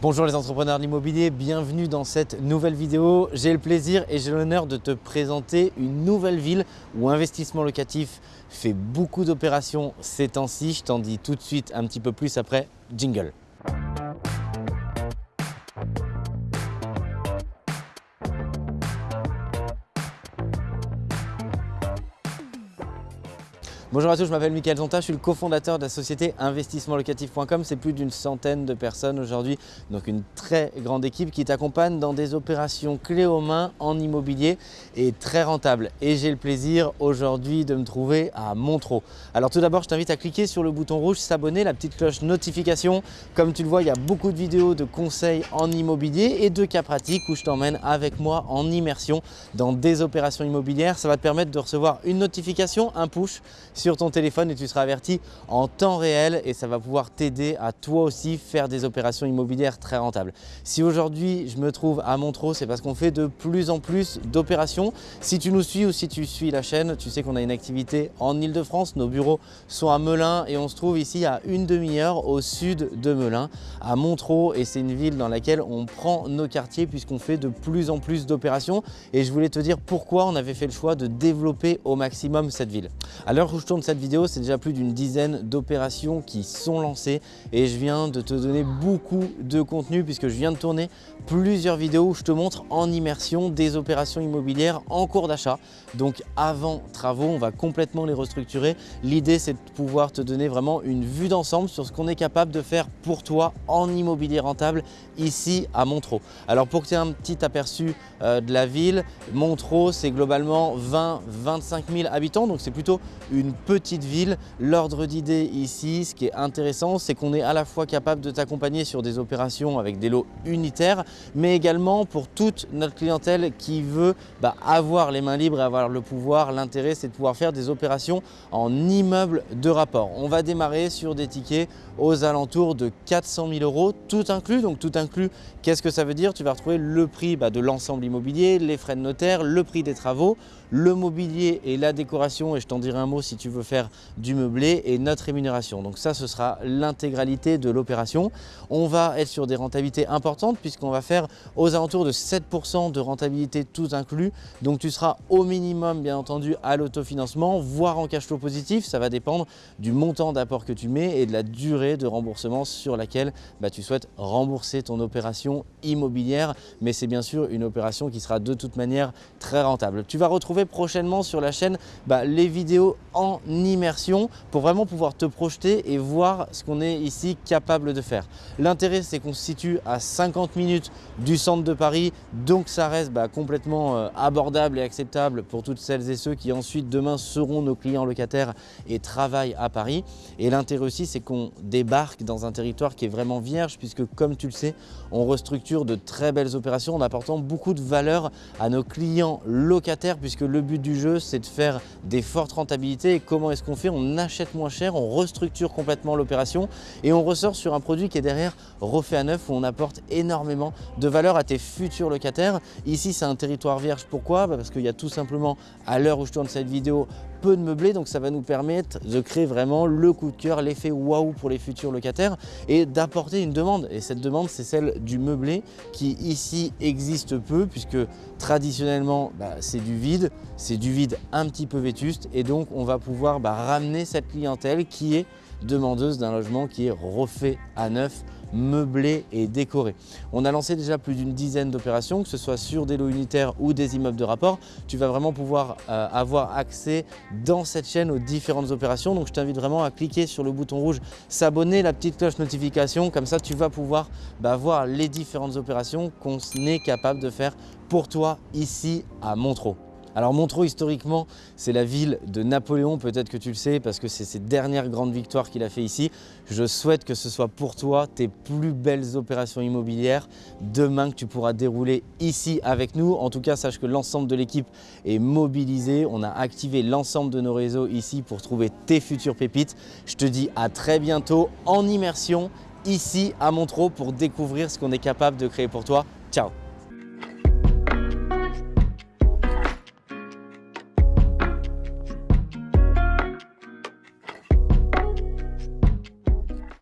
Bonjour les entrepreneurs de l'immobilier, bienvenue dans cette nouvelle vidéo. J'ai le plaisir et j'ai l'honneur de te présenter une nouvelle ville où investissement locatif fait beaucoup d'opérations ces temps-ci. Je t'en dis tout de suite un petit peu plus après jingle. Bonjour à tous, je m'appelle Mickaël Zonta, je suis le cofondateur de la société investissementlocatif.com. C'est plus d'une centaine de personnes aujourd'hui, donc une très grande équipe qui t'accompagne dans des opérations clés aux mains en immobilier et très rentables. Et j'ai le plaisir aujourd'hui de me trouver à Montreux. Alors tout d'abord, je t'invite à cliquer sur le bouton rouge, s'abonner, la petite cloche notification. Comme tu le vois, il y a beaucoup de vidéos de conseils en immobilier et de cas pratiques où je t'emmène avec moi en immersion dans des opérations immobilières. Ça va te permettre de recevoir une notification, un push sur ton téléphone et tu seras averti en temps réel et ça va pouvoir t'aider à toi aussi faire des opérations immobilières très rentables. Si aujourd'hui je me trouve à Montreux, c'est parce qu'on fait de plus en plus d'opérations. Si tu nous suis ou si tu suis la chaîne, tu sais qu'on a une activité en Ile-de-France. Nos bureaux sont à Melun et on se trouve ici à une demi-heure au sud de Melun, à Montreux et c'est une ville dans laquelle on prend nos quartiers puisqu'on fait de plus en plus d'opérations et je voulais te dire pourquoi on avait fait le choix de développer au maximum cette ville. Tourne cette vidéo, c'est déjà plus d'une dizaine d'opérations qui sont lancées et je viens de te donner beaucoup de contenu puisque je viens de tourner plusieurs vidéos où je te montre en immersion des opérations immobilières en cours d'achat. Donc avant travaux, on va complètement les restructurer. L'idée, c'est de pouvoir te donner vraiment une vue d'ensemble sur ce qu'on est capable de faire pour toi en immobilier rentable ici à Montreux. Alors pour que tu aies un petit aperçu euh, de la ville, Montreux, c'est globalement 20-25 000 habitants, donc c'est plutôt une petite ville. L'ordre d'idée ici, ce qui est intéressant, c'est qu'on est à la fois capable de t'accompagner sur des opérations avec des lots unitaires, mais également pour toute notre clientèle qui veut bah, avoir les mains libres et avoir le pouvoir. L'intérêt, c'est de pouvoir faire des opérations en immeuble de rapport. On va démarrer sur des tickets aux alentours de 400 000 euros, tout inclus. Donc tout inclus, qu'est-ce que ça veut dire? Tu vas retrouver le prix bah, de l'ensemble immobilier, les frais de notaire, le prix des travaux, le mobilier et la décoration, et je t'en dirai un mot si tu veux faire du meublé, et notre rémunération. Donc ça, ce sera l'intégralité de l'opération. On va être sur des rentabilités importantes puisqu'on va faire aux alentours de 7% de rentabilité tout inclus. Donc tu seras au minimum, bien entendu, à l'autofinancement, voire en cash flow positif. Ça va dépendre du montant d'apport que tu mets et de la durée de remboursement sur laquelle bah, tu souhaites rembourser ton opération immobilière. Mais c'est bien sûr une opération qui sera de toute manière très rentable. Tu vas retrouver prochainement sur la chaîne bah, les vidéos en immersion pour vraiment pouvoir te projeter et voir ce qu'on est ici capable de faire. L'intérêt, c'est qu'on se situe à 50 minutes du centre de Paris, donc ça reste bah, complètement euh, abordable et acceptable pour toutes celles et ceux qui ensuite demain seront nos clients locataires et travaillent à Paris. Et l'intérêt aussi, c'est qu'on débarque dans un territoire qui est vraiment vierge puisque comme tu le sais, on restructure de très belles opérations en apportant beaucoup de valeur à nos clients locataires puisque le but du jeu, c'est de faire des fortes rentabilités. Et comment est-ce qu'on fait On achète moins cher, on restructure complètement l'opération et on ressort sur un produit qui est derrière refait à neuf où on apporte énormément de valeur à tes futurs locataires. Ici, c'est un territoire vierge. Pourquoi? Bah, Parce qu'il y a tout simplement, à l'heure où je tourne cette vidéo, peu de meublé, donc ça va nous permettre de créer vraiment le coup de cœur, l'effet waouh pour les futurs locataires et d'apporter une demande. Et cette demande, c'est celle du meublé qui ici existe peu puisque traditionnellement, bah, c'est du vide, c'est du vide un petit peu vétuste et donc on va pouvoir bah, ramener cette clientèle qui est demandeuse d'un logement qui est refait à neuf meublé et décoré. On a lancé déjà plus d'une dizaine d'opérations, que ce soit sur des lots unitaires ou des immeubles de rapport. Tu vas vraiment pouvoir euh, avoir accès dans cette chaîne aux différentes opérations. Donc je t'invite vraiment à cliquer sur le bouton rouge s'abonner, la petite cloche notification. Comme ça, tu vas pouvoir bah, voir les différentes opérations qu'on est capable de faire pour toi ici à Montreux. Alors Montreux, historiquement, c'est la ville de Napoléon, peut-être que tu le sais, parce que c'est ses dernières grandes victoires qu'il a fait ici. Je souhaite que ce soit pour toi tes plus belles opérations immobilières demain que tu pourras dérouler ici avec nous. En tout cas, sache que l'ensemble de l'équipe est mobilisé. On a activé l'ensemble de nos réseaux ici pour trouver tes futures pépites. Je te dis à très bientôt en immersion ici à Montreux pour découvrir ce qu'on est capable de créer pour toi. Ciao